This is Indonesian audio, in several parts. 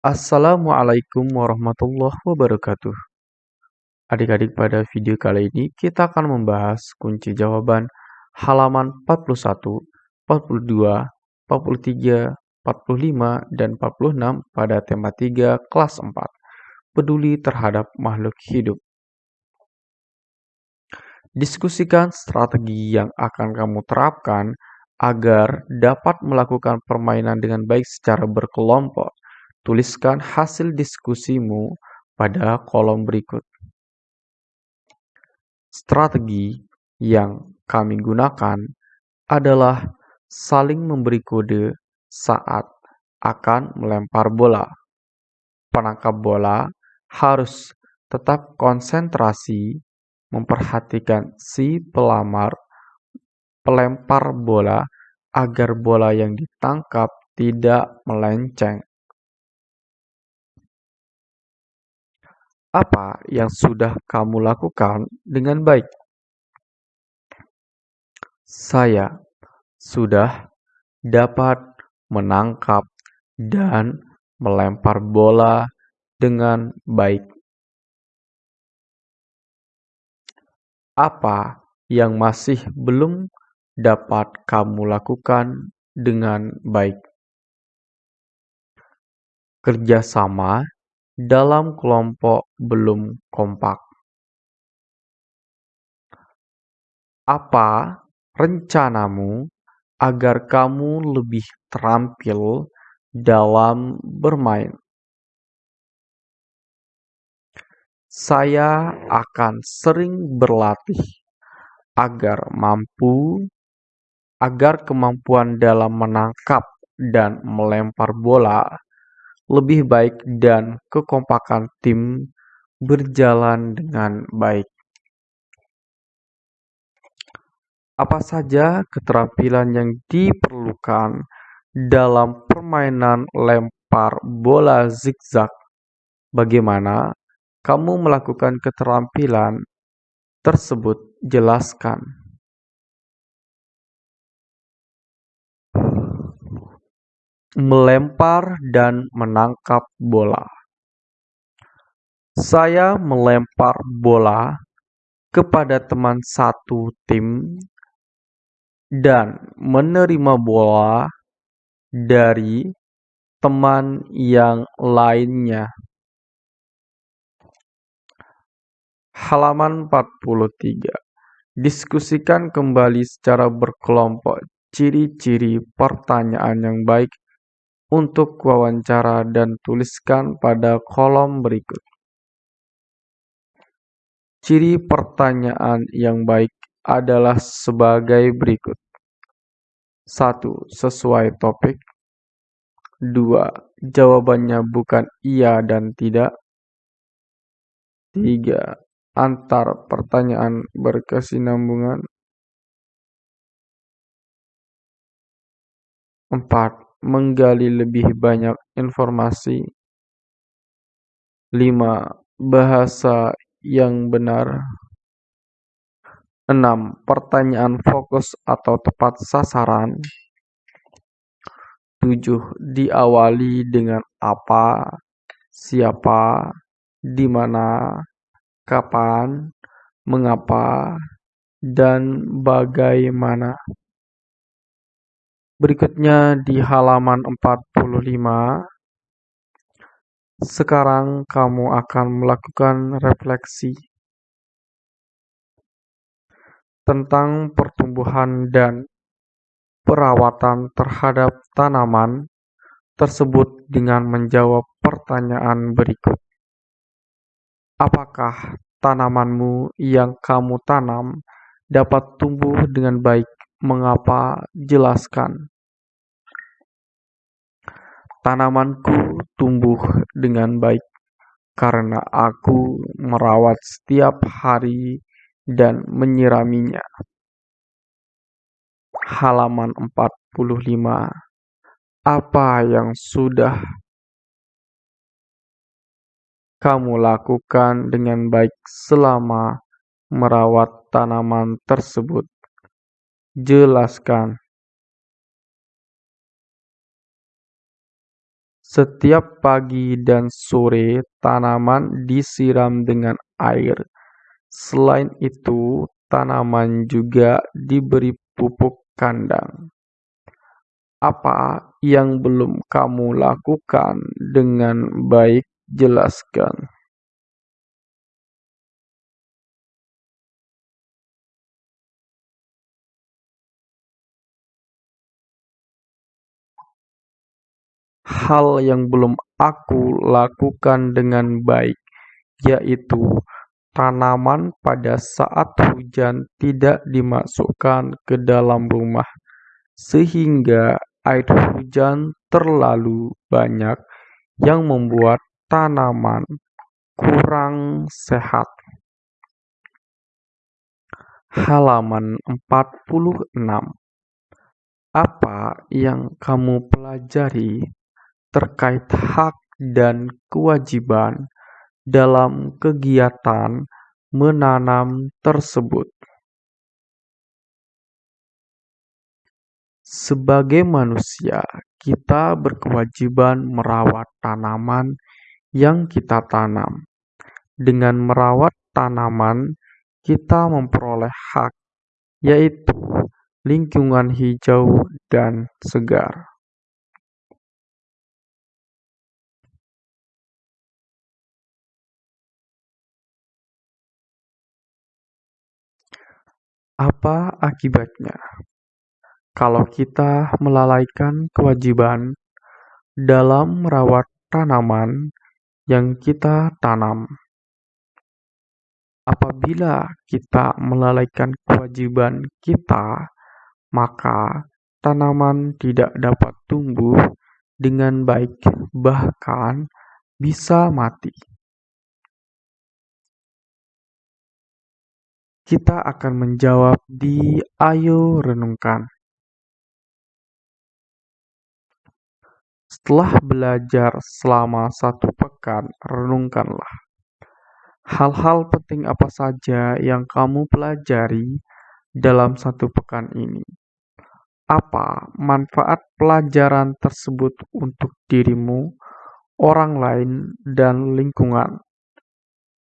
Assalamualaikum warahmatullahi wabarakatuh. Adik-adik pada video kali ini kita akan membahas kunci jawaban halaman 41, 42, 43, 45, dan 46 pada tema 3 kelas 4. Peduli terhadap makhluk hidup. Diskusikan strategi yang akan kamu terapkan agar dapat melakukan permainan dengan baik secara berkelompok. Tuliskan hasil diskusimu pada kolom berikut. Strategi yang kami gunakan adalah saling memberi kode saat akan melempar bola. Penangkap bola harus tetap konsentrasi memperhatikan si pelamar pelempar bola agar bola yang ditangkap tidak melenceng. Apa yang sudah kamu lakukan dengan baik? Saya sudah dapat menangkap dan melempar bola dengan baik. Apa yang masih belum dapat kamu lakukan dengan baik? Kerjasama dalam kelompok belum kompak. Apa rencanamu agar kamu lebih terampil dalam bermain? Saya akan sering berlatih agar mampu agar kemampuan dalam menangkap dan melempar bola lebih baik dan kekompakan tim berjalan dengan baik. Apa saja keterampilan yang diperlukan dalam permainan lempar bola zigzag? Bagaimana kamu melakukan keterampilan tersebut? Jelaskan. Melempar dan menangkap bola. Saya melempar bola kepada teman satu tim dan menerima bola dari teman yang lainnya. Halaman 43. Diskusikan kembali secara berkelompok ciri-ciri pertanyaan yang baik untuk wawancara dan tuliskan pada kolom berikut. Ciri pertanyaan yang baik adalah sebagai berikut. 1. Sesuai topik. 2. Jawabannya bukan iya dan tidak. 3. Antar pertanyaan berkesinambungan. 4. Menggali lebih banyak informasi. 5. Bahasa yang benar. 6. Pertanyaan fokus atau tepat sasaran. 7. Diawali dengan apa, siapa, di mana, kapan, mengapa, dan bagaimana. Berikutnya di halaman 45. Sekarang kamu akan melakukan refleksi tentang pertumbuhan dan perawatan terhadap tanaman tersebut dengan menjawab pertanyaan berikut. Apakah tanamanmu yang kamu tanam dapat tumbuh dengan baik? Mengapa? Jelaskan. Tanamanku tumbuh dengan baik karena aku merawat setiap hari dan menyiraminya. Halaman 45 Apa yang sudah kamu lakukan dengan baik selama merawat tanaman tersebut? Jelaskan. Setiap pagi dan sore tanaman disiram dengan air. Selain itu, tanaman juga diberi pupuk kandang. Apa yang belum kamu lakukan dengan baik? Jelaskan. Hal yang belum aku lakukan dengan baik, yaitu tanaman pada saat hujan tidak dimasukkan ke dalam rumah, sehingga air hujan terlalu banyak yang membuat tanaman kurang sehat. Halaman 46 Apa yang kamu pelajari terkait hak dan kewajiban dalam kegiatan menanam tersebut. Sebagai manusia, kita berkewajiban merawat tanaman yang kita tanam. Dengan merawat tanaman, kita memperoleh hak, yaitu lingkungan hijau dan segar. Apa akibatnya kalau kita melalaikan kewajiban dalam merawat tanaman yang kita tanam? Apabila kita melalaikan kewajiban kita, maka tanaman tidak dapat tumbuh dengan baik, bahkan bisa mati. Kita akan menjawab di Ayo Renungkan. Setelah belajar selama satu pekan, renungkanlah. Hal-hal penting apa saja yang kamu pelajari dalam satu pekan ini? Apa manfaat pelajaran tersebut untuk dirimu, orang lain, dan lingkungan?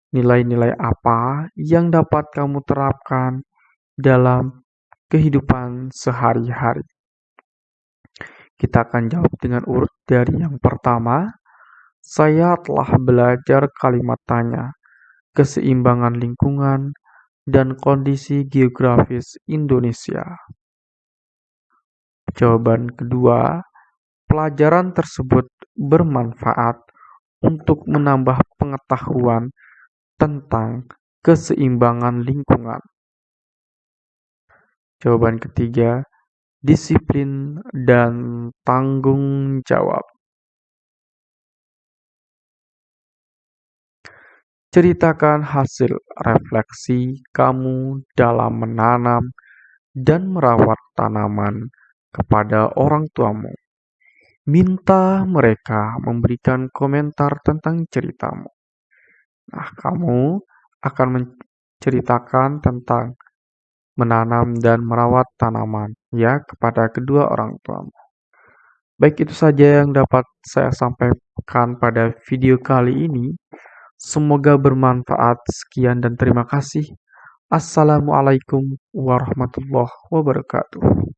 Nilai-nilai apa yang dapat kamu terapkan dalam kehidupan sehari-hari? Kita akan jawab dengan urut dari yang pertama. Saya telah belajar kalimat tanya, keseimbangan lingkungan, dan kondisi geografis Indonesia. Jawaban kedua, pelajaran tersebut bermanfaat untuk menambah pengetahuan tentang keseimbangan lingkungan. Jawaban ketiga, disiplin dan tanggung jawab. Ceritakan hasil refleksi kamu dalam menanam dan merawat tanaman kepada orang tuamu. Minta mereka memberikan komentar tentang ceritamu. Nah, kamu akan menceritakan tentang menanam dan merawat tanaman ya kepada kedua orang tuamu. Baik itu saja yang dapat saya sampaikan pada video kali ini. Semoga bermanfaat. Sekian dan terima kasih. Assalamualaikum warahmatullahi wabarakatuh.